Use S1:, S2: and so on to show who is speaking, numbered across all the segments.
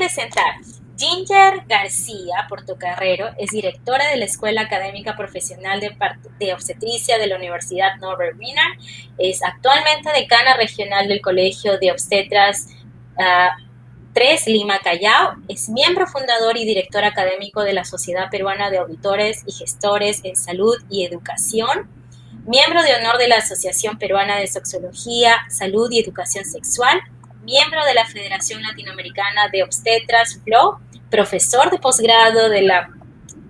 S1: presentar. Ginger García Portocarrero es directora de la Escuela Académica Profesional de, Obstetricia de la Universidad Norbert Wiener. Es actualmente decana regional del Colegio de Obstetras 3 ah, Lima Callao. Es miembro fundador y director académico de la Sociedad Peruana de Auditores y Gestores en Salud y Educación. Miembro de honor de la Asociación Peruana de Sexología, Salud y Educación Sexual. Miembro de la Federación Latinoamericana de Obstetras, FLO profesor de posgrado de la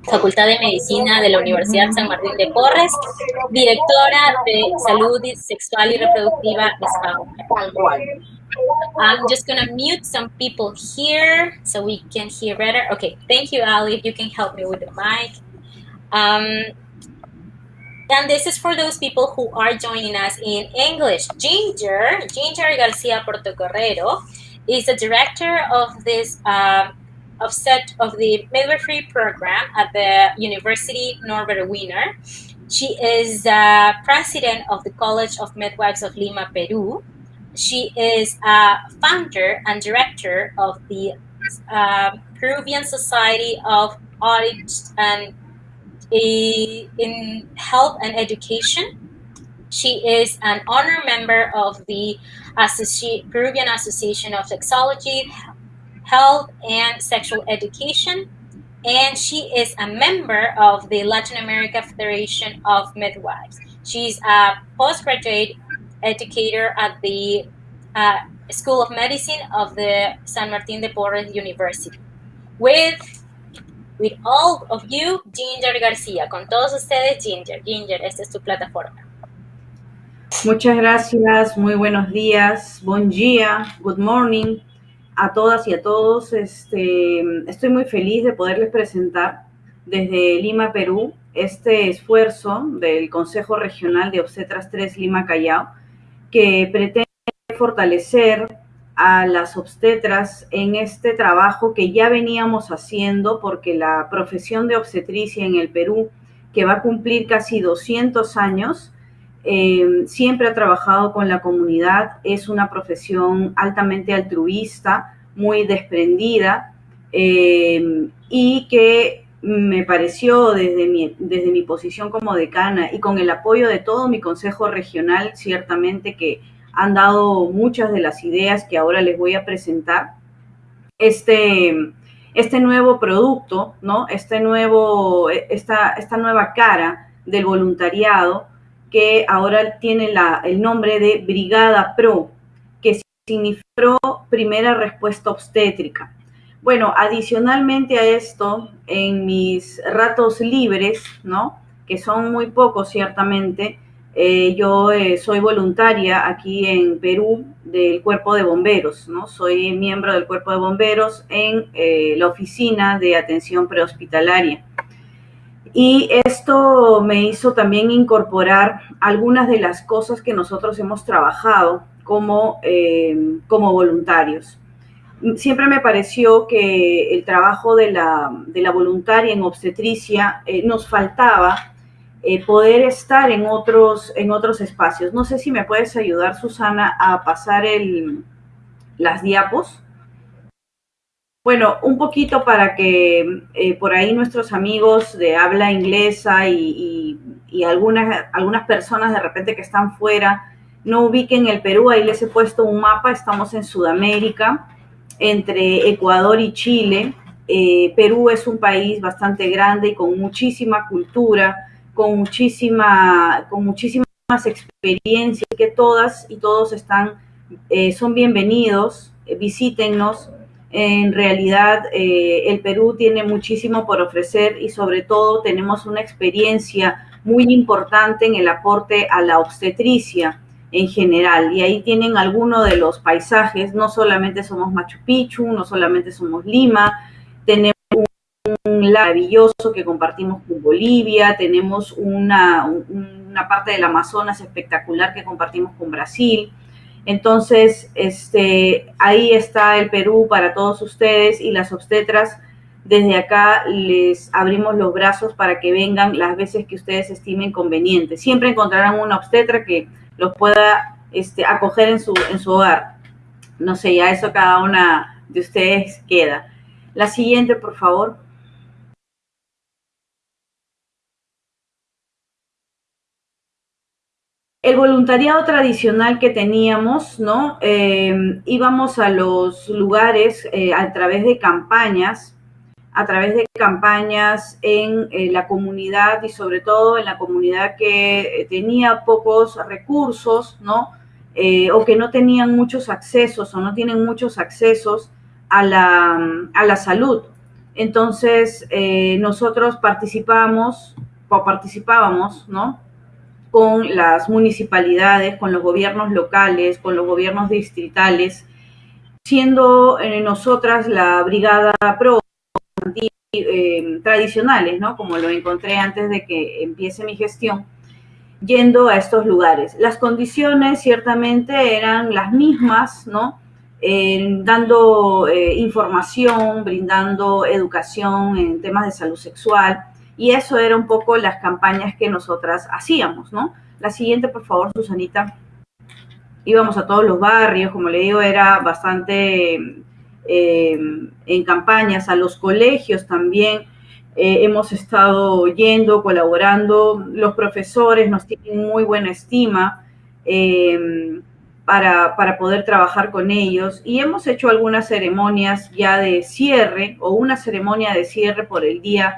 S1: Facultad de Medicina de la Universidad San Martín de Porres, directora de Salud Sexual y Reproductiva I'm just going to mute some people here so we can hear better. Okay, thank you, Ali, if you can help me with the mic. Um, and this is for those people who are joining us in English. Ginger, Ginger Garcia Portocarrero, is the director of this uh, of set of the midwifery program at the University Norbert Wiener. She is uh, president of the College of Midwives of Lima, Peru. She is a founder and director of the uh, Peruvian Society of Audit and in Health and Education. She is an honor member of the Associ Peruvian Association of Sexology, Health and Sexual Education, and she is a member of the Latin America Federation of Midwives. She's a postgraduate educator at the uh, School of Medicine of the San Martin de Porres University. With with all of you, Ginger García. Con todos ustedes, Ginger. Ginger, esta es tu plataforma.
S2: Muchas gracias, muy buenos días, buen día, good morning a todas y a todos. Este, estoy muy feliz de poderles presentar desde Lima, Perú, este esfuerzo del Consejo Regional de Obstetras 3 Lima Callao, que pretende fortalecer a las obstetras en este trabajo que ya veníamos haciendo, porque la profesión de obstetricia en el Perú, que va a cumplir casi 200 años, eh, siempre ha trabajado con la comunidad, es una profesión altamente altruista, muy desprendida eh, y que me pareció desde mi, desde mi posición como decana y con el apoyo de todo mi consejo regional, ciertamente que han dado muchas de las ideas que ahora les voy a presentar, este, este nuevo producto, ¿no? Este nuevo, esta, esta nueva cara del voluntariado que ahora tiene la, el nombre de Brigada Pro, que significa Primera Respuesta Obstétrica. Bueno, adicionalmente a esto, en mis ratos libres, ¿no? Que son muy pocos ciertamente, eh, yo eh, soy voluntaria aquí en Perú del Cuerpo de Bomberos, ¿no? Soy miembro del Cuerpo de Bomberos en eh, la Oficina de Atención Prehospitalaria. Y esto me hizo también incorporar algunas de las cosas que nosotros hemos trabajado como, eh, como voluntarios. Siempre me pareció que el trabajo de la, de la voluntaria en obstetricia eh, nos faltaba eh, poder estar en otros, en otros espacios. No sé si me puedes ayudar, Susana, a pasar el, las diapos. Bueno, un poquito para que eh, por ahí nuestros amigos de habla inglesa y, algunas, algunas personas de repente que están fuera no ubiquen el Perú, ahí les he puesto un mapa, estamos en Sudamérica, entre Ecuador y Chile. Eh, Perú es un país bastante grande y con muchísima cultura, con, muchísima, con muchísimas experiencias, que todas y todos están, eh, son bienvenidos, visítennos en realidad, eh, el Perú tiene muchísimo por ofrecer y sobre todo tenemos una experiencia muy importante en el aporte a la obstetricia en general. Y ahí tienen algunos de los paisajes, no solamente somos Machu Picchu, no solamente somos Lima, tenemos maravilloso que compartimos con Bolivia, tenemos una, una parte del Amazonas espectacular que compartimos con Brasil. Entonces, este, ahí está el Perú para todos ustedes y las obstetras. Desde acá les abrimos los brazos para que vengan las veces que ustedes estimen conveniente. Siempre encontrarán una obstetra que los pueda este, acoger en su, en su hogar. No sé, ya eso cada una de ustedes queda. La siguiente, por favor. El voluntariado tradicional que teníamos, ¿no? Eh, íbamos a los lugares eh, a través de campañas, a través de campañas en eh, la comunidad y sobre todo en la comunidad que tenía pocos recursos, ¿no? o que no tenían muchos accesos o no tienen muchos accesos a la, a la salud. Entonces, nosotros participamos o participábamos, ¿no? Con las municipalidades, con los gobiernos locales, con los gobiernos distritales, siendo eh, nosotras la brigada pro eh, tradicionales, ¿no? Como lo encontré antes de que empiece mi gestión, yendo a estos lugares. Las condiciones ciertamente eran las mismas, ¿no? dando eh, información, brindando educación en temas de salud sexual, y eso era un poco las campañas que nosotras hacíamos, ¿no? La siguiente, por favor, Susanita. Íbamos a todos los barrios, como le digo, era bastante eh, en campañas, a los colegios también. Eh, hemos estado yendo, colaborando. Los profesores nos tienen muy buena estima eh, para, para, poder trabajar con ellos. Y hemos hecho algunas ceremonias ya de cierre o una ceremonia de cierre por el día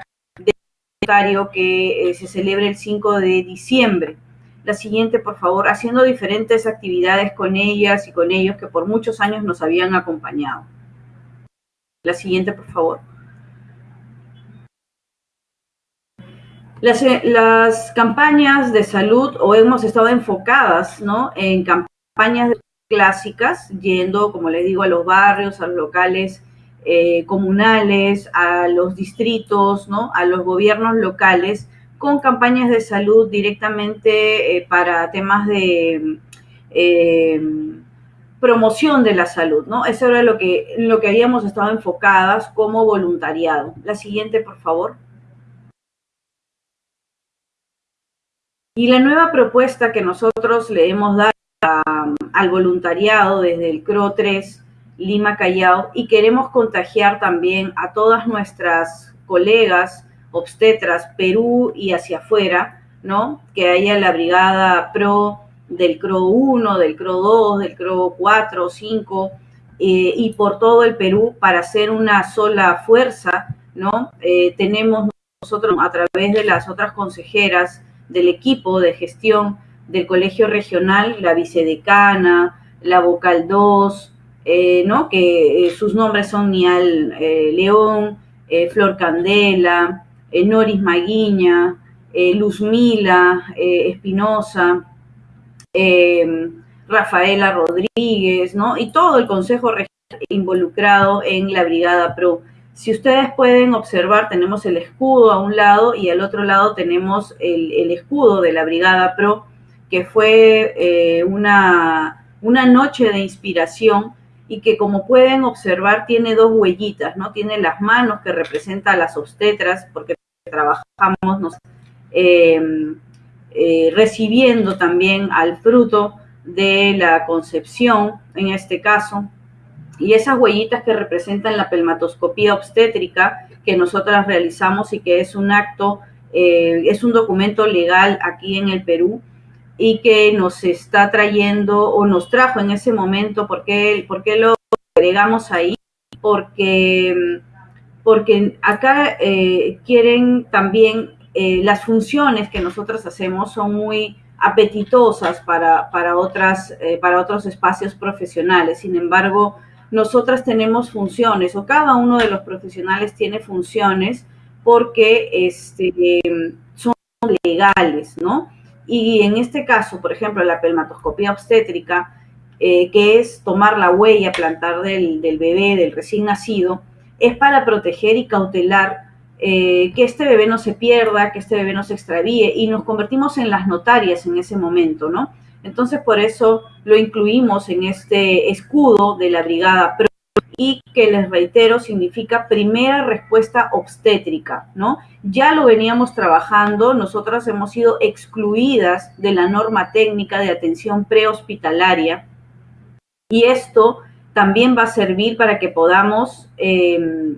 S2: que eh, se celebre el 5 de diciembre. La siguiente, por favor, haciendo diferentes actividades con ellas y con ellos que por muchos años nos habían acompañado. La siguiente, por favor. Las, eh, las, campañas de salud o hemos estado enfocadas ¿no? en campañas clásicas, yendo, como les digo, a los barrios, a los locales eh, comunales, a los distritos, ¿no? a los gobiernos locales, con campañas de salud directamente eh, para temas de eh, promoción de la salud, ¿no? Eso era lo que, lo que habíamos estado enfocadas como voluntariado. La siguiente, por favor. Y la nueva propuesta que nosotros le hemos dado al voluntariado desde el CRO 3 Lima Callao y queremos contagiar también a todas nuestras colegas obstetras Perú y hacia afuera, ¿no? Que haya la brigada PRO del CRO 1, del CRO 2, del CRO 4, 5 y por todo el Perú para hacer una sola fuerza, ¿no? Eh, tenemos nosotros a través de las otras consejeras del equipo de gestión del colegio regional, la vicedecana, la vocal 2, eh, ¿no? que eh, sus nombres son Nial eh, León, Flor Candela, Noris Maguiña, Luzmila Espinosa, Rafaela Rodríguez, ¿no? y todo el Consejo Regional involucrado en la Brigada PRO. Si ustedes pueden observar, tenemos el escudo a un lado y al otro lado tenemos el, el escudo de la Brigada PRO, que fue una, una noche de inspiración y que como pueden observar tiene dos huellitas, ¿no? Tiene las manos que representan las obstetras porque trabajamos em, eh, recibiendo también al fruto de la concepción, en este caso, y esas huellitas que representan la pelmatoscopía obstétrica que nosotras realizamos y que es un acto, eh, es un documento legal aquí en el Perú, y que nos está trayendo o nos trajo en ese momento, ¿por qué, lo agregamos ahí? Porque, porque acá eh, quieren también eh, las funciones que nosotros hacemos son muy apetitosas para, para, otras, eh, para otros espacios profesionales. Sin embargo, nosotras tenemos funciones o cada uno de los profesionales tiene funciones porque este, son legales, ¿no? Y en este caso, por ejemplo, la pelmatoscopía obstétrica, eh, que es tomar la huella plantar del, bebé, del recién nacido, es para proteger y cautelar eh, que este bebé no se pierda, que este bebé no se extravíe, y nos convertimos en las notarias en ese momento, ¿no? Entonces, por eso lo incluimos en este escudo de la Brigada y que les reitero significa primera respuesta obstétrica, ¿no? Ya lo veníamos trabajando, nosotras hemos sido excluidas de la norma técnica de atención prehospitalaria y esto también va a servir para que podamos eh,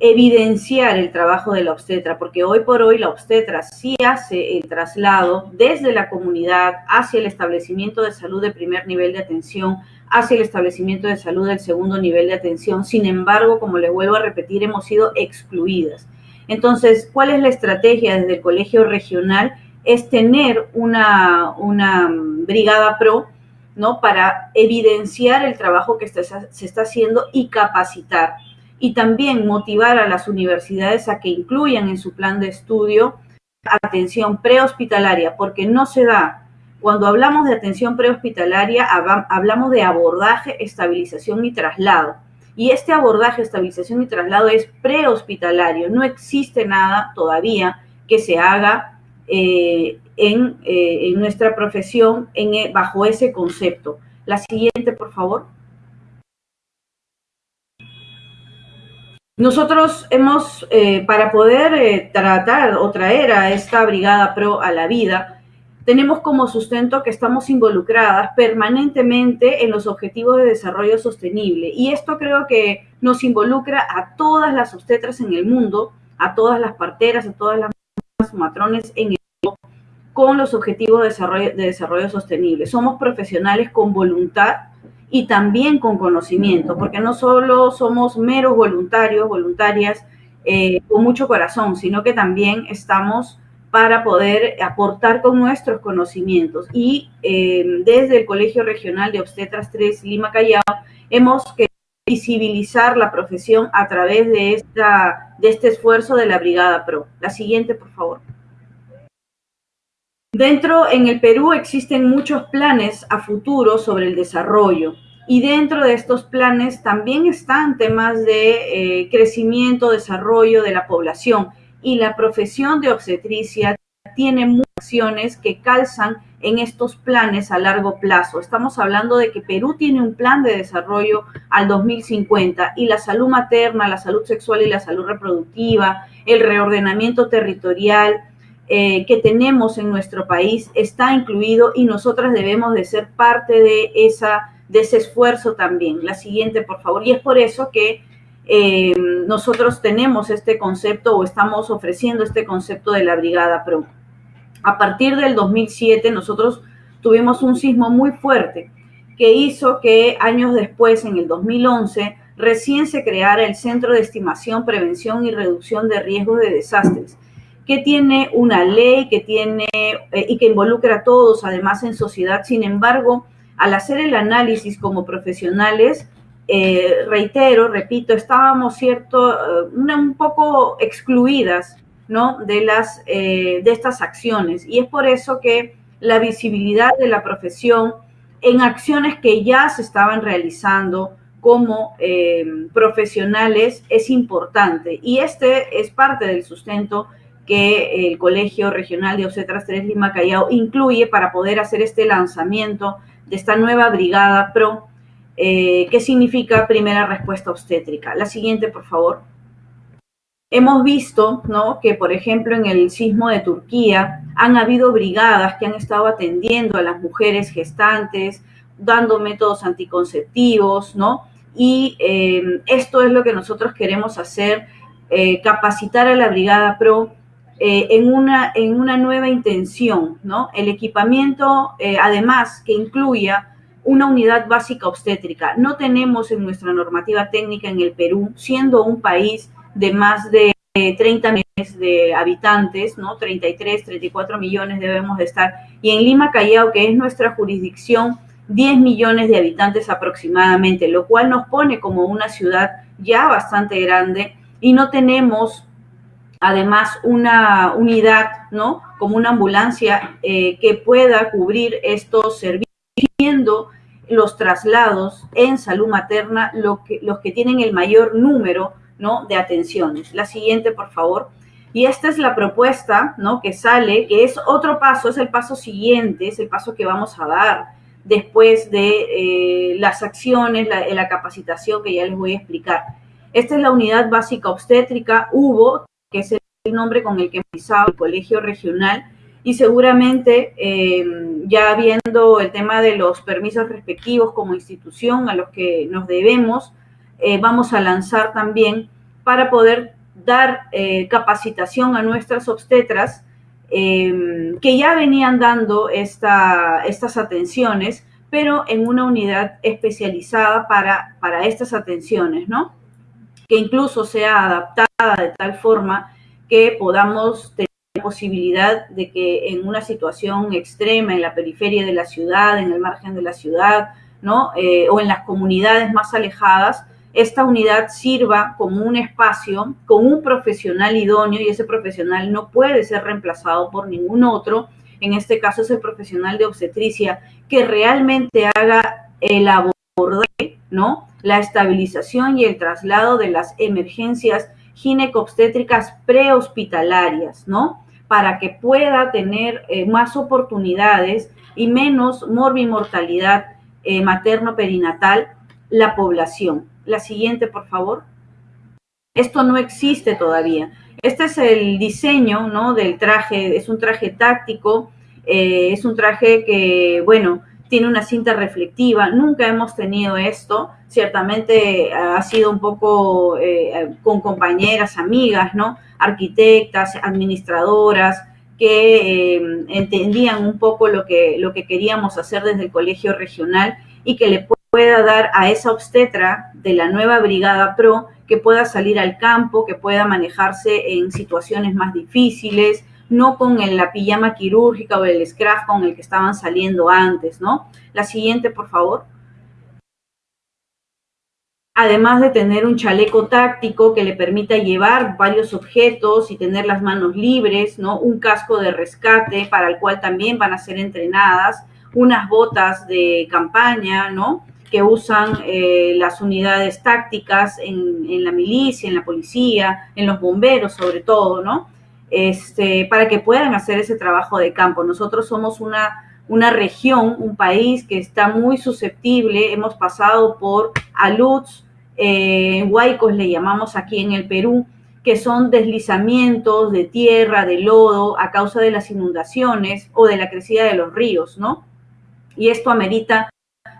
S2: evidenciar el trabajo de la obstetra, porque hoy por hoy la obstetra sí hace el traslado desde la comunidad hacia el establecimiento de salud de primer nivel de atención, hacia el establecimiento de salud del segundo nivel de atención. Sin embargo, como les vuelvo a repetir, hemos sido excluidas. Entonces, ¿cuál es la estrategia desde el colegio regional? Es tener una, una brigada pro, ¿no? Para evidenciar el trabajo que se está haciendo y capacitar y también motivar a las universidades a que incluyan en su plan de estudio atención prehospitalaria, porque no se da. Cuando hablamos de atención prehospitalaria, hablamos de abordaje, estabilización y traslado. Y este abordaje, estabilización y traslado es prehospitalario. No existe nada todavía que se haga eh, en, eh, en, nuestra profesión en, bajo ese concepto. La siguiente, por favor. Nosotros hemos, eh, para poder tratar o traer a esta brigada pro a la vida, tenemos como sustento que estamos involucradas permanentemente en los objetivos de desarrollo sostenible. Y esto creo que nos involucra a todas las obstetras en el mundo, a todas las parteras, a todas las matrones en el mundo, con los objetivos de desarrollo, de desarrollo sostenible. Somos profesionales con voluntad y también con conocimiento, porque no solo somos meros voluntarios, voluntarias eh, con mucho corazón, sino que también estamos para poder aportar con nuestros conocimientos. Y eh, desde el Colegio Regional de Obstetras 3 Lima Callao hemos querido visibilizar la profesión a través de, esta, de este esfuerzo de la Brigada PRO. La siguiente, por favor. Dentro, en el Perú existen muchos planes a futuro sobre el desarrollo y dentro de estos planes también están temas de eh, crecimiento, desarrollo de la población y la profesión de obstetricia tiene muchas acciones que calzan en estos planes a largo plazo. Estamos hablando de que Perú tiene un plan de desarrollo al 2050 y la salud materna, la salud sexual y la salud reproductiva, el reordenamiento territorial, eh, que tenemos en nuestro país está incluido y nosotras debemos de ser parte de, esa, de ese esfuerzo también. La siguiente, por favor. Y es por eso que eh, nosotros tenemos este concepto o estamos ofreciendo este concepto de la Brigada Pro. A partir del 2007 nosotros tuvimos un sismo muy fuerte que hizo que años después, en el 2011, recién se creara el Centro de Estimación, Prevención y Reducción de Riesgos de Desastres que tiene una ley, que tiene eh, y que involucra a todos, además en sociedad. Sin embargo, al hacer el análisis como profesionales, eh, reitero, repito, estábamos cierto, eh, un poco excluidas, ¿no? De las de estas acciones y es por eso que la visibilidad de la profesión en acciones que ya se estaban realizando como profesionales es importante y este es parte del sustento que el Colegio Regional de Obstetras 3 Lima Callao incluye para poder hacer este lanzamiento de esta nueva brigada PRO, eh, que significa primera respuesta obstétrica. La siguiente, por favor. Hemos visto ¿no? que, por ejemplo, en el sismo de Turquía han habido brigadas que han estado atendiendo a las mujeres gestantes, dando métodos anticonceptivos, ¿no? Y eh, esto es lo que nosotros queremos hacer, eh, capacitar a la Brigada PRO eh, en, una, en una nueva intención, ¿no? El equipamiento, además, que incluya una unidad básica obstétrica. No tenemos en nuestra normativa técnica en el Perú, siendo un país de más de 30 millones de habitantes, ¿no? 33, 34 millones debemos de estar. Y en Lima, Callao, que es nuestra jurisdicción, 10 millones de habitantes aproximadamente, lo cual nos pone como una ciudad ya bastante grande y no tenemos además una unidad, ¿no? Como una ambulancia eh, que pueda cubrir estos servicios, los traslados en salud materna, lo que, los que tienen el mayor número, ¿no? De atenciones. La siguiente, por favor. Y esta es la propuesta, ¿no? Que sale, que es otro paso, es el paso siguiente, es el paso que vamos a dar después de eh, las acciones, la, la capacitación que ya les voy a explicar. Esta es la unidad básica obstétrica, hubo que es el nombre con el que empezaba el colegio regional, y seguramente eh, ya viendo el tema de los permisos respectivos como institución a los que nos debemos, eh, vamos a lanzar también para poder dar eh, capacitación a nuestras obstetras que ya venían dando esta, estas atenciones, pero en una unidad especializada para, para estas atenciones, ¿no? Que incluso sea adaptada de tal forma que podamos tener posibilidad de que en una situación extrema, en la periferia de la ciudad, en el margen de la ciudad, ¿no? Eh, o en las comunidades más alejadas, esta unidad sirva como un espacio con un profesional idóneo y ese profesional no puede ser reemplazado por ningún otro. En este caso es el profesional de obstetricia que realmente haga el abordaje, ¿no? La estabilización y el traslado de las emergencias ginecobstétricas prehospitalarias, ¿no? Para que pueda tener eh, más oportunidades y menos morbimortalidad eh, materno-perinatal la población. La siguiente, por favor. Esto no existe todavía. Este es el diseño ¿no? del traje, es un traje táctico, eh, es un traje que, bueno, tiene una cinta reflectiva. Nunca hemos tenido esto. Ciertamente ha sido un poco con compañeras, amigas, ¿no? arquitectas, administradoras, que eh, entendían un poco lo que, lo que queríamos hacer desde el colegio regional y que le pueda dar a esa obstetra de la nueva Brigada PRO que pueda salir al campo, que pueda manejarse en situaciones más difíciles, no con la pijama quirúrgica o el scrap con el que estaban saliendo antes, ¿no? La siguiente, por favor además de tener un chaleco táctico que le permita llevar varios objetos y tener las manos libres, ¿no? Un casco de rescate para el cual también van a ser entrenadas, unas botas de campaña, ¿no? Que usan eh, las unidades tácticas en, en, la milicia, en la policía, en los bomberos sobre todo, ¿no? Este, para que puedan hacer ese trabajo de campo. Nosotros somos una, una región, un país que está muy susceptible, hemos pasado por aluds, eh, huaicos le llamamos aquí en el Perú, que son deslizamientos de tierra, de lodo, a causa de las inundaciones o de la crecida de los ríos, ¿no? Y esto amerita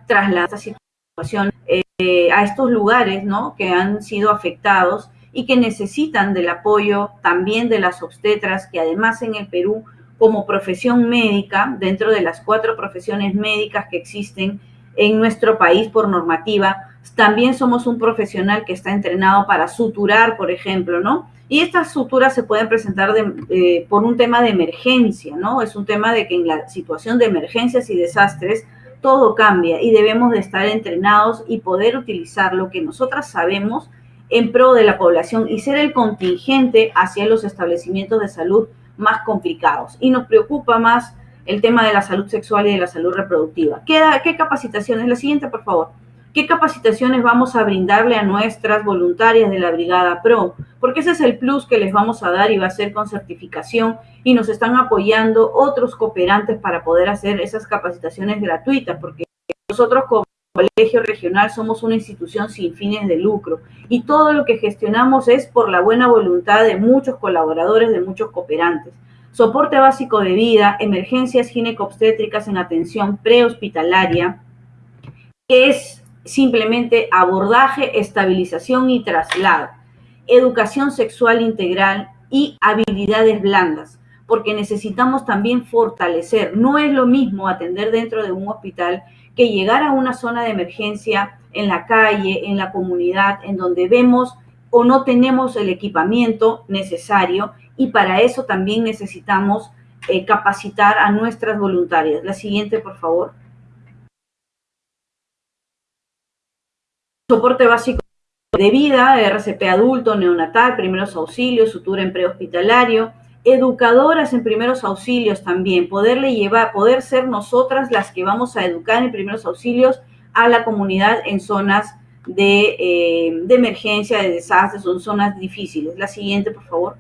S2: trasladar esta situación eh, a estos lugares, ¿no? Que han sido afectados y que necesitan del apoyo también de las obstetras, que además en el Perú, como profesión médica, dentro de las cuatro profesiones médicas que existen en nuestro país por normativa, también somos un profesional que está entrenado para suturar, por ejemplo, ¿no? Y estas suturas se pueden presentar eh, por un tema de emergencia, ¿no? Es un tema de que en la situación de emergencias y desastres todo cambia y debemos de estar entrenados y poder utilizar lo que nosotras sabemos en pro de la población y ser el contingente hacia los establecimientos de salud más complicados. Y nos preocupa más el tema de la salud sexual y de la salud reproductiva. ¿Qué, qué capacitación? Es la siguiente, por favor. ¿Qué capacitaciones vamos a brindarle a nuestras voluntarias de la Brigada PRO? Porque ese es el plus que les vamos a dar y va a ser con certificación y nos están apoyando otros cooperantes para poder hacer esas capacitaciones gratuitas, porque nosotros colegio regional somos una institución sin fines de lucro y todo lo que gestionamos es por la buena voluntad de muchos colaboradores, de muchos cooperantes. Soporte básico de vida, emergencias ginecobstétricas en atención prehospitalaria, es simplemente abordaje, estabilización y traslado, educación sexual integral y habilidades blandas, porque necesitamos también fortalecer. No es lo mismo atender dentro de un hospital que llegar a una zona de emergencia en la calle, en la comunidad, en donde vemos o no tenemos el equipamiento necesario y para eso también necesitamos eh, capacitar a nuestras voluntarias. La siguiente, por favor. soporte básico de vida, RCP adulto, neonatal, primeros auxilios, sutura en prehospitalario, educadoras en primeros auxilios también, poderle llevar, poder ser nosotras las que vamos a educar en primeros auxilios a la comunidad en zonas de, eh, de emergencia, de desastres, son zonas difíciles. La siguiente, por favor.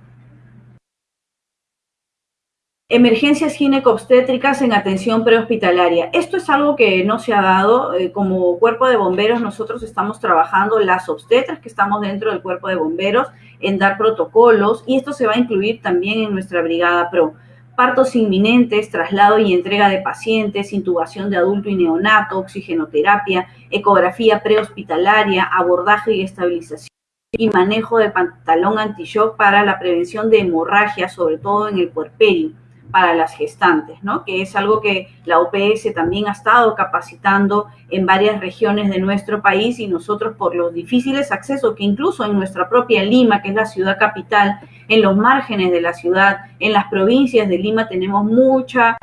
S2: Emergencias ginecobstétricas en atención prehospitalaria. Esto es algo que no se ha dado. Eh, como cuerpo de bomberos, nosotros estamos trabajando las obstetras que estamos dentro del cuerpo de bomberos en dar protocolos y esto se va a incluir también en nuestra brigada PRO partos inminentes, traslado y entrega de pacientes, intubación de adulto y neonato, oxigenoterapia, ecografía prehospitalaria, abordaje y estabilización y manejo de pantalón anti-shock para la prevención de hemorragia, sobre todo en el puerperio para las gestantes, ¿no? que es algo que la OPS también ha estado capacitando en varias regiones de nuestro país y nosotros por los difíciles accesos que incluso en nuestra propia Lima, que es la ciudad capital, en los márgenes de la ciudad, en las provincias de Lima tenemos mucha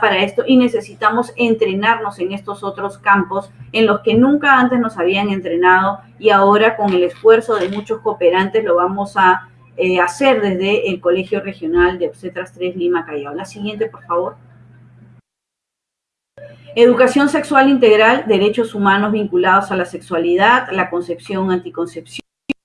S2: para esto y necesitamos entrenarnos en estos otros campos en los que nunca antes nos habían entrenado y ahora con el esfuerzo de muchos cooperantes lo vamos a eh, hacer desde el Colegio Regional de Obstetras 3 Lima Callao. La siguiente, por favor. Educación sexual integral, derechos humanos vinculados a la sexualidad, la concepción, anticoncepción,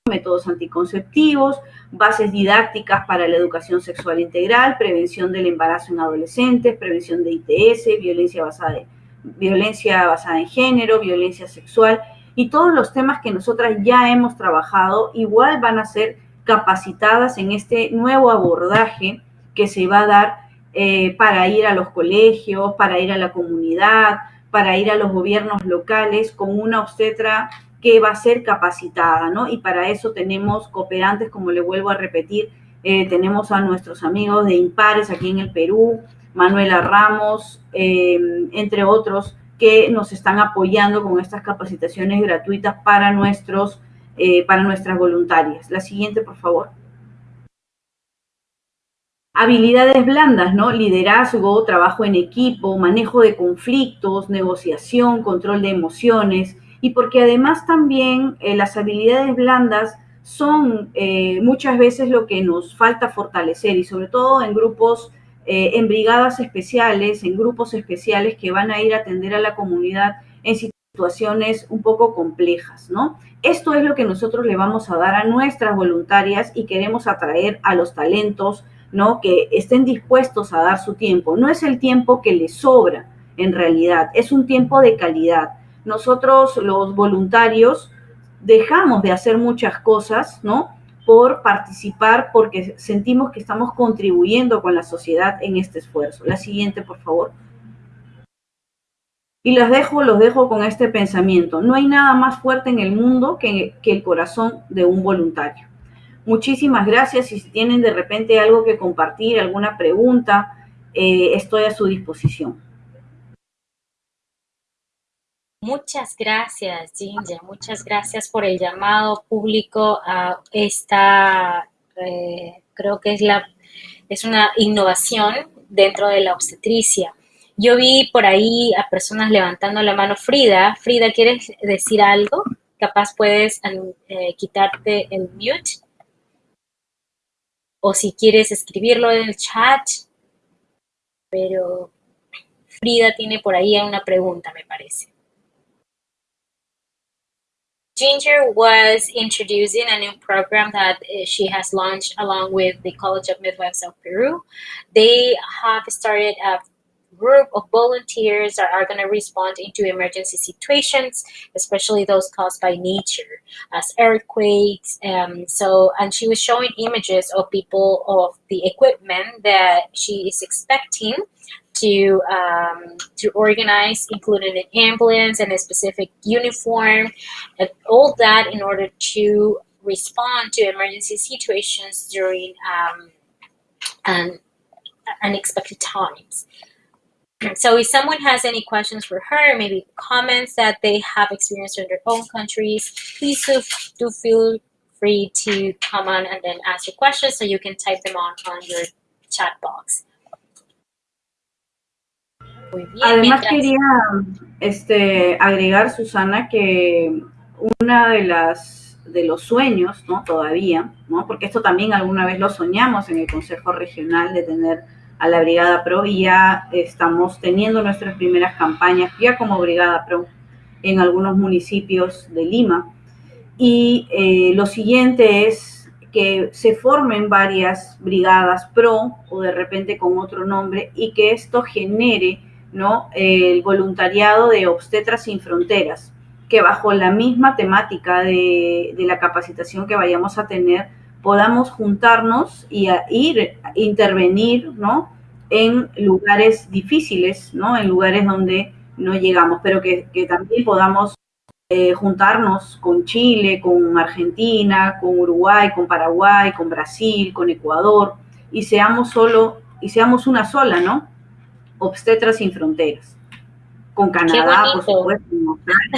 S2: métodos anticonceptivos, bases didácticas para la educación sexual integral, prevención del embarazo en adolescentes, prevención de ITS, violencia basada, violencia basada en género, violencia sexual y todos los temas que nosotras ya hemos trabajado igual van a ser capacitadas en este nuevo abordaje que se va a dar eh, para ir a los colegios, para ir a la comunidad, para ir a los gobiernos locales con una obstetra que va a ser capacitada, ¿no? Y para eso tenemos cooperantes, como le vuelvo a repetir, eh, tenemos a nuestros amigos de Impares aquí en el Perú, Manuela Ramos, eh, entre otros, que nos están apoyando con estas capacitaciones gratuitas para nuestros eh, para nuestras voluntarias. La siguiente, por favor. Habilidades blandas, ¿no? Liderazgo, trabajo en equipo, manejo de conflictos, negociación, control de emociones y porque además también eh, las habilidades blandas son eh, muchas veces lo que nos falta fortalecer y sobre todo en grupos, en brigadas especiales, en grupos especiales que van a ir a atender a la comunidad en situaciones un poco complejas, ¿no? Esto es lo que nosotros le vamos a dar a nuestras voluntarias y queremos atraer a los talentos, ¿no? Que estén dispuestos a dar su tiempo. No es el tiempo que les sobra, en realidad, es un tiempo de calidad. Nosotros, los voluntarios, dejamos de hacer muchas cosas, ¿no? Por participar, porque sentimos que estamos contribuyendo con la sociedad en este esfuerzo. La siguiente, por favor. Y los dejo, los dejo con este pensamiento. No hay nada más fuerte en el mundo que, el corazón de un voluntario. Muchísimas gracias y si tienen de repente algo que compartir, alguna pregunta, eh, estoy a su disposición.
S1: Muchas gracias, Ginger. Muchas gracias por el llamado público a esta, eh, creo que es, la, es una innovación dentro de la obstetricia. Yo vi por ahí a personas levantando la mano. Frida, Frida, ¿quieres decir algo? Capaz puedes eh, quitarte el mute. O si quieres escribirlo en el chat. Pero Frida tiene por ahí una pregunta, me parece. Ginger was introducing a new program that uh, she has launched along with the College of Midwives of Peru. They have started a group of volunteers that are going to respond into emergency situations, especially those caused by nature, as earthquakes. Um, so, and she was showing images of people of the equipment that she is expecting to um, to organize, including an ambulance and a specific uniform, and all that in order to respond to emergency situations during um, unexpected times. So if someone has any questions for her, maybe comments that they have experienced in their own countries, please do, do feel free to come on and then ask your questions so you can type them on, on your chat box.
S2: Bien, Además mientras... quería este, agregar, Susana, que una de las de los sueños, ¿no? Todavía, ¿no? Porque esto también alguna vez lo soñamos en el Consejo Regional de tener a la Brigada Pro y ya estamos teniendo nuestras primeras campañas ya como Brigada Pro en algunos municipios de Lima. Y eh, lo siguiente es que se formen varias brigadas pro o de repente con otro nombre y que esto genere ¿no? el voluntariado de Obstetras sin Fronteras, que bajo la misma temática de, de la capacitación que vayamos a tener, podamos juntarnos y ir, intervenir, ¿no? En lugares difíciles, ¿no? En lugares donde no llegamos, pero que, también podamos eh, juntarnos con Chile, con Argentina, con Uruguay, con Paraguay, con Brasil, con Ecuador, y seamos solo, y seamos una sola, ¿no? Obstetras sin fronteras con Canadá, por supuesto,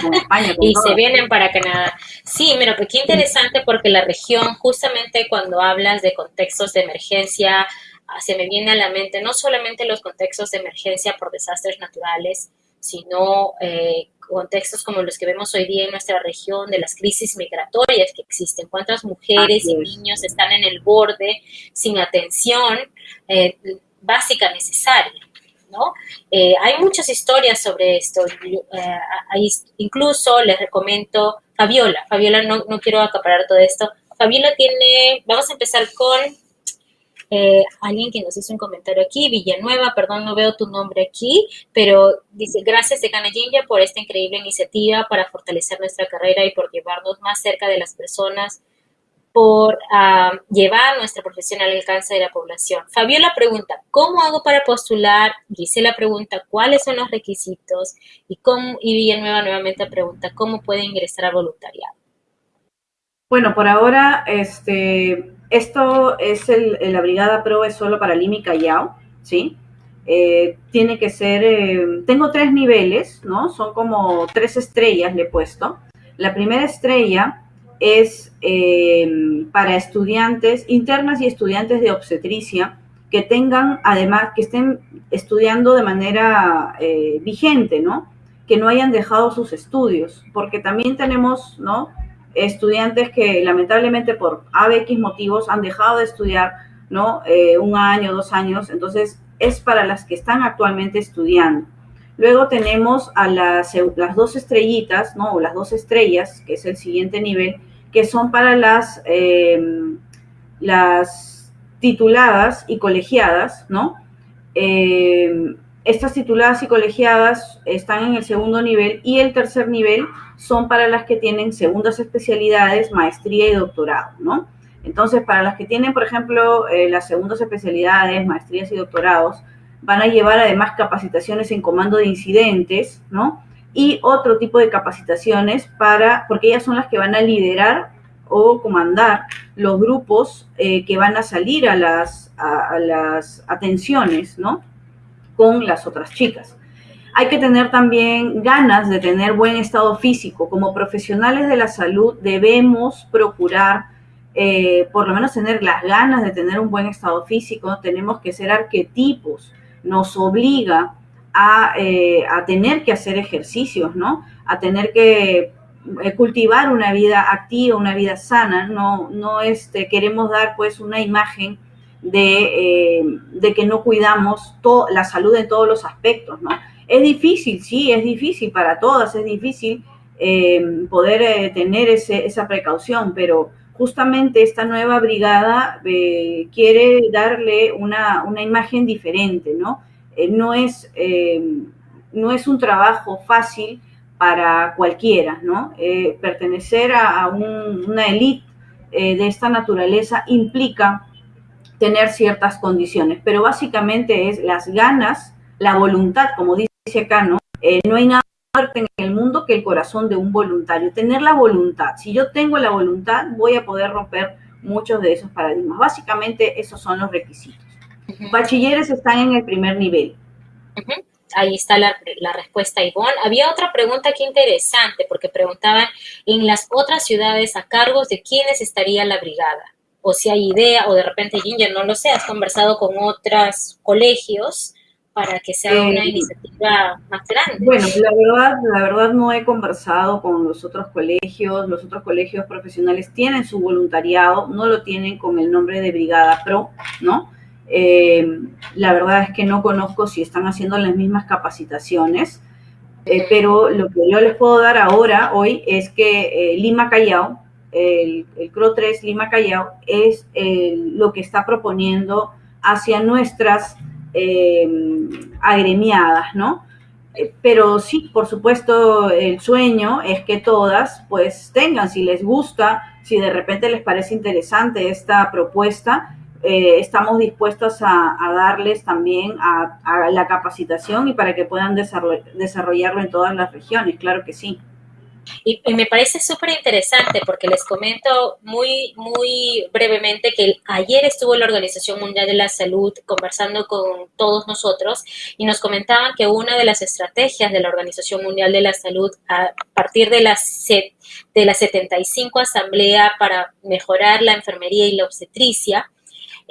S1: con España. y se vienen para Canadá. Sí, mira, pues qué interesante porque la región, justamente cuando hablas de contextos de emergencia, ah, se me viene a la mente no solamente los contextos de emergencia por desastres naturales, sino eh, contextos como los que vemos hoy día en nuestra región, de las crisis migratorias que existen. ¿Cuántas mujeres y niños están en el borde sin atención eh, básica necesaria? ¿No? Eh, hay muchas historias sobre esto. incluso les recomiendo Fabiola. Fabiola, no, no quiero acaparar todo esto. Fabiola tiene, vamos a empezar con eh, alguien que nos hizo un comentario aquí, Villanueva, perdón, no veo tu nombre aquí, pero dice, gracias de Ginger por esta increíble iniciativa para fortalecer nuestra carrera y por llevarnos más cerca de las personas, por ah, llevar nuestra profesión al alcance de la población. Fabiola pregunta, ¿cómo hago para postular? Gisela pregunta, ¿cuáles son los requisitos? Y, cómo, y Villanueva nuevamente pregunta, ¿cómo puede ingresar a voluntariado?
S2: Bueno, por ahora, este, esto es el, la Brigada Pro, es solo para Lima y Callao, ¿sí? Eh, tiene que ser, eh, tengo tres niveles, ¿no? Son como tres estrellas le he puesto. La primera estrella es eh, para estudiantes internas y estudiantes de obstetricia que tengan, además, que estén estudiando de manera vigente, ¿no? Que no hayan dejado sus estudios, porque también tenemos, ¿no? estudiantes que lamentablemente por ABX motivos han dejado de estudiar, ¿no? Eh, un año, dos años, entonces es para las que están actualmente estudiando. Luego tenemos a las, las dos estrellitas, ¿no? O las dos estrellas, que es el siguiente nivel, que son para las, em, las tituladas y colegiadas, ¿no? Em, estas tituladas y colegiadas están en el segundo nivel y el tercer nivel son para las que tienen segundas especialidades, maestría y doctorado, ¿no? Entonces, para las que tienen, por ejemplo, eh, las segundas especialidades, maestrías y doctorados, van a llevar además capacitaciones en comando de incidentes, ¿no? Y otro tipo de capacitaciones para, porque ellas son las que van a liderar o comandar los grupos eh, que van a salir a las, a las atenciones, ¿no? Con las otras chicas hay que tener también ganas de tener buen estado físico. Como profesionales de la salud debemos procurar, eh, por lo menos tener las ganas de tener un buen estado físico. Tenemos que ser arquetipos. Nos obliga a, eh, tener que hacer ejercicios, ¿no? A tener que eh, cultivar una vida activa, una vida sana. No, no este, queremos dar pues una imagen de, de que no cuidamos la salud en todos los aspectos, ¿no? Es difícil, sí, es difícil para todas, es difícil eh, poder eh, tener esa precaución, pero justamente esta nueva brigada eh, quiere darle una, imagen diferente, ¿no? No, es, no es un trabajo fácil para cualquiera, ¿no? pertenecer a, una élite de esta naturaleza implica tener ciertas condiciones, pero básicamente es las ganas, la voluntad, como dice acá, ¿no? Eh, no hay nada en el mundo que el corazón de un voluntario. Tener la voluntad. Si yo tengo la voluntad, voy a poder romper muchos de esos paradigmas. Básicamente, esos son los requisitos. Bachilleres están en el primer nivel.
S1: Ahí está la, la, respuesta, Ivonne. Había otra pregunta aquí interesante, porque preguntaban en las otras ciudades a cargos de quiénes estaría la brigada. O si hay idea, o de repente, Ginger, no lo sé, has conversado con otros colegios para que sea una eh, iniciativa más grande.
S2: Bueno, la verdad, la verdad no he conversado con los otros colegios, los otros colegios profesionales tienen su voluntariado, no lo tienen con el nombre de Brigada Pro, ¿no? Eh, la verdad es que no conozco si están haciendo las mismas capacitaciones, eh, pero lo que yo les puedo dar ahora, hoy, es que Lima Callao, el, el CRO 3 Lima Callao, es lo que está proponiendo hacia nuestras Em, agremiadas, ¿no? Eh, pero sí, por supuesto, el sueño es que todas pues tengan, si les gusta, si de repente les parece interesante esta propuesta, eh, estamos dispuestos a, darles también a, la capacitación y para que puedan desarrollarlo en todas las regiones, claro que sí.
S1: Y, me parece súper interesante porque les comento muy, muy brevemente que ayer estuvo la Organización Mundial de la Salud conversando con todos nosotros y nos comentaban que una de las estrategias de la Organización Mundial de la Salud a partir de la, de la 75 Asamblea para mejorar la enfermería y la obstetricia,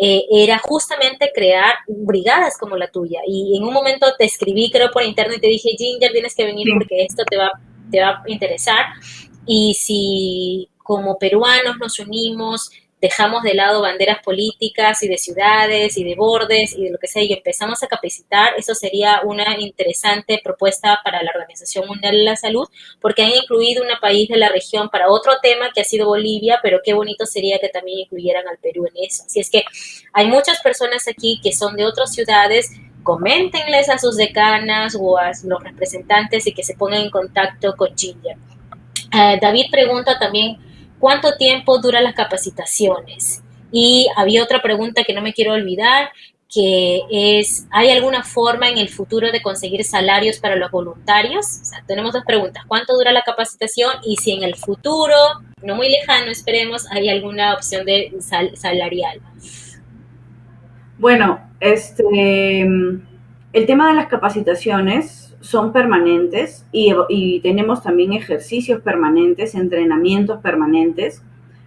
S1: eh, era justamente crear brigadas como la tuya. Y en un momento te escribí, creo, por internet y te dije, Ginger, tienes que venir porque esto te va te va a interesar. Y si como peruanos nos unimos, dejamos de lado banderas políticas y de ciudades y de bordes y de lo que sea y empezamos a capacitar, eso sería una interesante propuesta para la Organización Mundial de la Salud, porque han incluido un país de la región para otro tema que ha sido Bolivia, pero qué bonito sería que también incluyeran al Perú en eso. Así es que hay muchas personas aquí que son de otras ciudades coméntenles a sus decanas o a los representantes y que se pongan en contacto con Ginger. Eh, David pregunta también cuánto tiempo duran las capacitaciones. Y había otra pregunta que no me quiero olvidar, que es, ¿hay alguna forma en el futuro de conseguir salarios para los voluntarios? O sea, tenemos dos preguntas, ¿cuánto dura la capacitación? Y si en el futuro, no muy lejano, esperemos, hay alguna opción de salarial.
S2: Bueno, este, el tema de las capacitaciones son permanentes y, tenemos también ejercicios permanentes, entrenamientos permanentes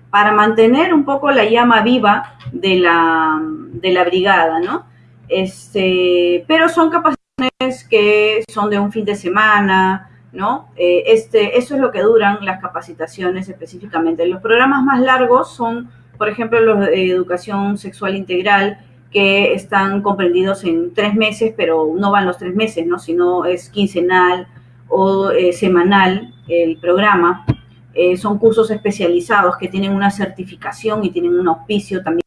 S2: para mantener un poco la llama viva de la, de la brigada, ¿no? Este, pero son capacitaciones que son de un fin de semana, ¿no? Eh, este, eso es lo que duran las capacitaciones específicamente. Los programas más largos son, por ejemplo, los de educación sexual integral, que están comprendidos en tres meses, pero no van los tres meses, ¿no? sino es quincenal o eh, semanal el programa. Eh, son cursos especializados que tienen una certificación y tienen un auspicio también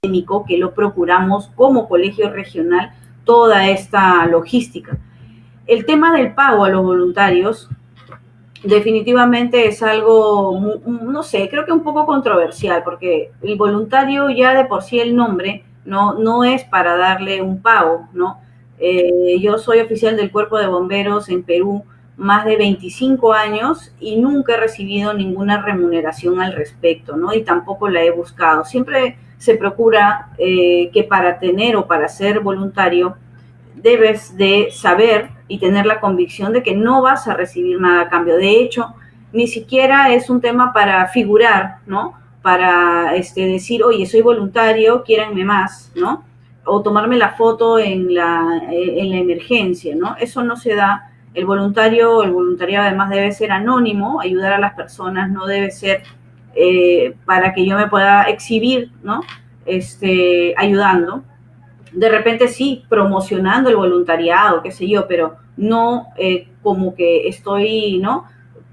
S2: académico que lo procuramos como colegio regional, toda esta logística. El tema del pago a los voluntarios definitivamente es algo, no sé, creo que un poco controversial, porque el voluntario ya de por sí el nombre no, no es para darle un pago, ¿no? Eh, yo soy oficial del Cuerpo de Bomberos en Perú más de 25 años y nunca he recibido ninguna remuneración al respecto, ¿no? Y tampoco la he buscado. Siempre se procura eh, que para tener o para ser voluntario debes de saber y tener la convicción de que no vas a recibir nada a cambio. De hecho, ni siquiera es un tema para figurar, ¿no? Para este, decir, oye, soy voluntario, quiéranme más, ¿no? O tomarme la foto en la, en la emergencia, ¿no? Eso no se da. El voluntario, el voluntariado además debe ser anónimo, ayudar a las personas no debe ser eh, para que yo me pueda exhibir, ¿no? Este, ayudando. De repente sí, promocionando el voluntariado, qué sé yo, pero no eh, como que estoy, ¿no?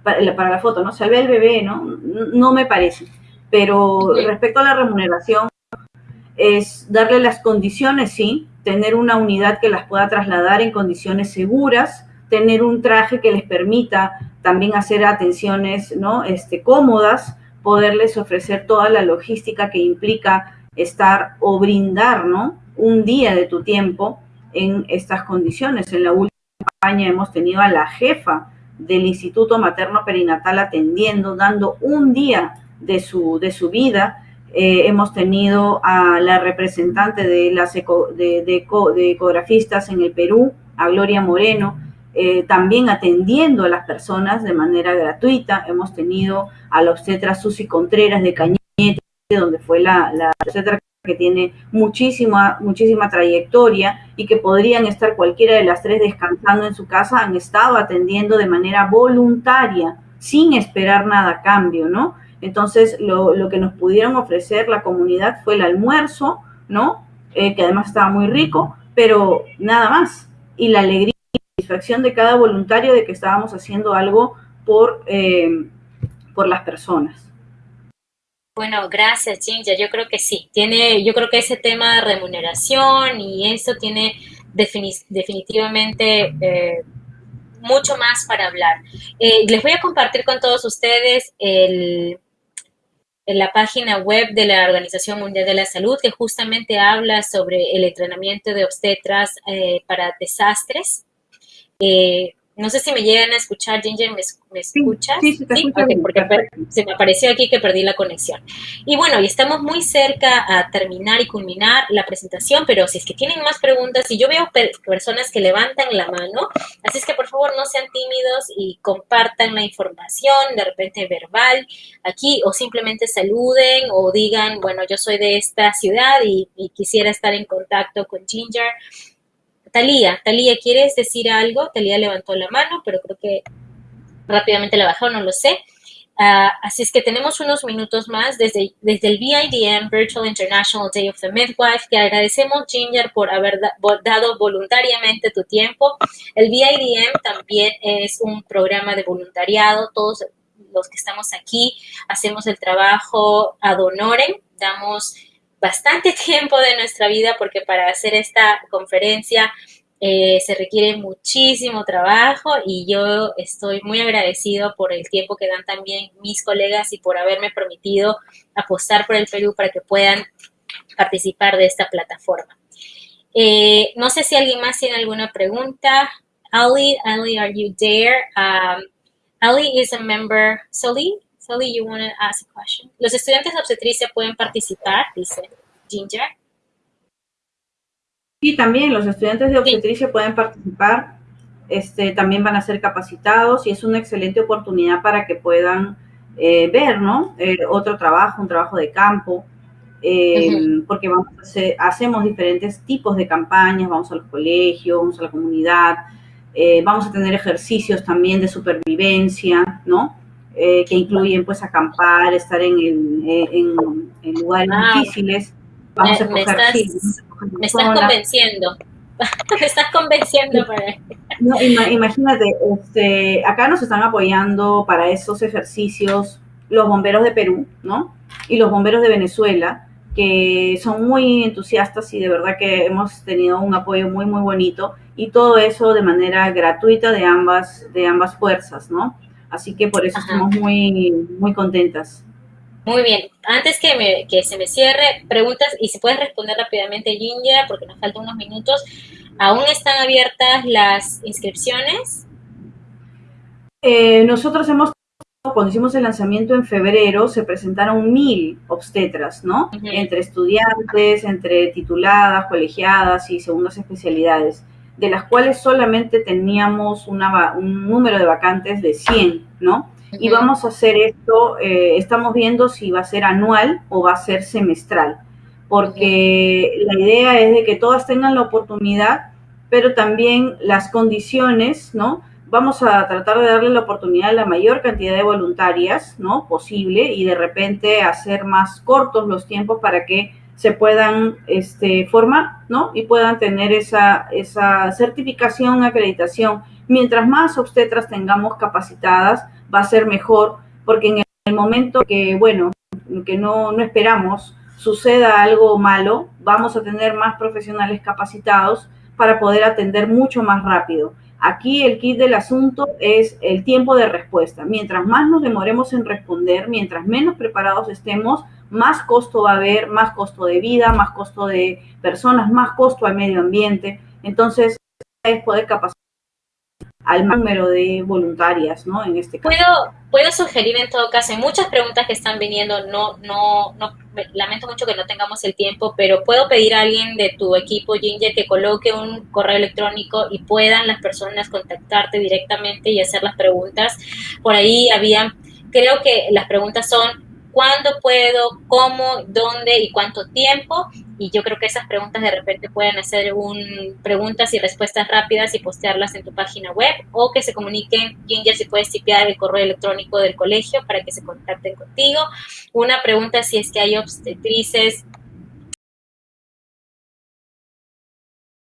S2: Para, para la foto, ¿no? Salve al bebé, ¿no? No me parece pero respecto a la remuneración, es darle las condiciones, sí, tener una unidad que las pueda trasladar en condiciones seguras, tener un traje que les permita también hacer atenciones ¿no? este, cómodas, poderles ofrecer toda la logística que implica estar o brindar ¿no? un día de tu tiempo en estas condiciones. En la última campaña hemos tenido a la jefa del Instituto Materno Perinatal atendiendo, dando un día de su, de su vida. Eh, hemos tenido a la representante de las de, ecografistas en el Perú, a Gloria Moreno, eh, también atendiendo a las personas de manera gratuita. Hemos tenido a la obstetra Susi Contreras de Cañete, donde fue la, la obstetra que tiene muchísima, muchísima trayectoria y que podrían estar cualquiera de las tres descansando en su casa, han estado atendiendo de manera voluntaria, sin esperar nada a cambio, ¿no? Entonces, lo, que nos pudieron ofrecer la comunidad fue el almuerzo, ¿no? Eh, que además estaba muy rico, pero nada más. Y la alegría y satisfacción de cada voluntario de que estábamos haciendo algo por, eh, por las personas.
S1: Bueno, gracias, Ginger. Yo creo que sí. Tiene, yo creo que ese tema de remuneración y eso tiene definitivamente eh, mucho más para hablar. les voy a compartir con todos ustedes el, en la página web de la Organización Mundial de la Salud que justamente habla sobre el entrenamiento de obstetras eh, para desastres. Eh, no sé si me llegan a escuchar, Ginger, ¿me, escuchas?
S2: Sí, sí, sí
S1: porque se me apareció aquí que perdí la conexión. Y bueno, y estamos muy cerca a terminar y culminar la presentación, pero si es que tienen más preguntas, y yo veo personas que levantan la mano, así es que por favor no sean tímidos y compartan la información, de repente verbal, aquí, o simplemente saluden o digan, bueno, yo soy de esta ciudad y, y quisiera estar en contacto con Ginger Talía, Talía, ¿quieres decir algo? Talía levantó la mano, pero creo que rápidamente la bajó, no lo sé. Ah, así es que tenemos unos minutos más desde, desde el VIDM, Virtual International Day of the Midwife. Te agradecemos, Ginger, por haber dado voluntariamente tu tiempo. El VIDM también es un programa de voluntariado. Todos los que estamos aquí hacemos el trabajo ad honorem, damos bastante tiempo de nuestra vida porque para hacer esta conferencia eh, se requiere muchísimo trabajo y yo estoy muy agradecido por el tiempo que dan también mis colegas y por haberme permitido apostar por el Perú para que puedan participar de esta plataforma. Eh, no sé si alguien más tiene alguna pregunta. Ali, Ali, are you there? Um, Ali is a member. Soli, Sally, you want to ask a question? Los estudiantes de obstetricia pueden participar, dice Ginger.
S2: Sí, también los estudiantes de obstetricia pueden participar, este, también van a ser capacitados y es una excelente oportunidad para que puedan eh, ver, ¿no? Eh, otro trabajo, un trabajo de campo, eh, porque vamos a hacemos diferentes tipos de campañas, vamos a los colegios, vamos a la comunidad, vamos a tener ejercicios también de supervivencia, ¿no? Eh, que incluyen pues acampar, estar en, en, lugares ah, difíciles.
S1: Vamos me, a me, estás, me estás convenciendo. me estás convenciendo para...
S2: No, imagínate, este, acá nos están apoyando para esos ejercicios los bomberos de Perú, ¿no? Y los bomberos de Venezuela, que son muy entusiastas y de verdad que hemos tenido un apoyo muy, muy bonito y todo eso de manera gratuita de ambas, de ambas fuerzas, ¿no? Así que por eso estamos muy, muy contentas.
S1: Muy bien. Antes que, me, que se me cierre, preguntas, y si puedes responder rápidamente, Ginger, porque nos faltan unos minutos. ¿Aún están abiertas las inscripciones?
S2: Eh, nosotros hemos, cuando hicimos el lanzamiento en febrero, se presentaron mil obstetras, ¿no? Entre estudiantes, entre tituladas, colegiadas y segundas especialidades de las cuales solamente teníamos una, un número de vacantes de 100, ¿no? Y vamos a hacer esto, eh, estamos viendo si va a ser anual o va a ser semestral, porque la idea es de que todas tengan la oportunidad, pero también las condiciones, ¿no? Vamos a tratar de darle la oportunidad a la mayor cantidad de voluntarias, ¿no? Posible y de repente hacer más cortos los tiempos para que se puedan este, formar, ¿no? Y puedan tener esa, esa certificación, acreditación. Mientras más obstetras tengamos capacitadas, va a ser mejor, porque en el momento que, bueno, que no, no esperamos suceda algo malo, vamos a tener más profesionales capacitados para poder atender mucho más rápido. Aquí el kit del asunto es el tiempo de respuesta. Mientras más nos demoremos en responder, mientras menos preparados estemos, más costo va a haber, más costo de vida, más costo de personas, más costo al medio ambiente. Entonces, es poder capacitar al número de voluntarias, ¿no? En este caso.
S1: Puedo, puedo sugerir en todo caso, hay muchas preguntas que están viniendo, no, no, no, lamento mucho que no tengamos el tiempo, pero puedo pedir a alguien de tu equipo, Ginger, que coloque un correo electrónico y puedan las personas contactarte directamente y hacer las preguntas. Por ahí había, creo que las preguntas son cuándo puedo, cómo, dónde y cuánto tiempo. Y yo creo que esas preguntas de repente pueden hacer un, preguntas y respuestas rápidas y postearlas en tu página web o que se comuniquen, Ginger, si puedes tipear el correo electrónico del colegio para que se contacten contigo. Una pregunta si es que hay obstetrices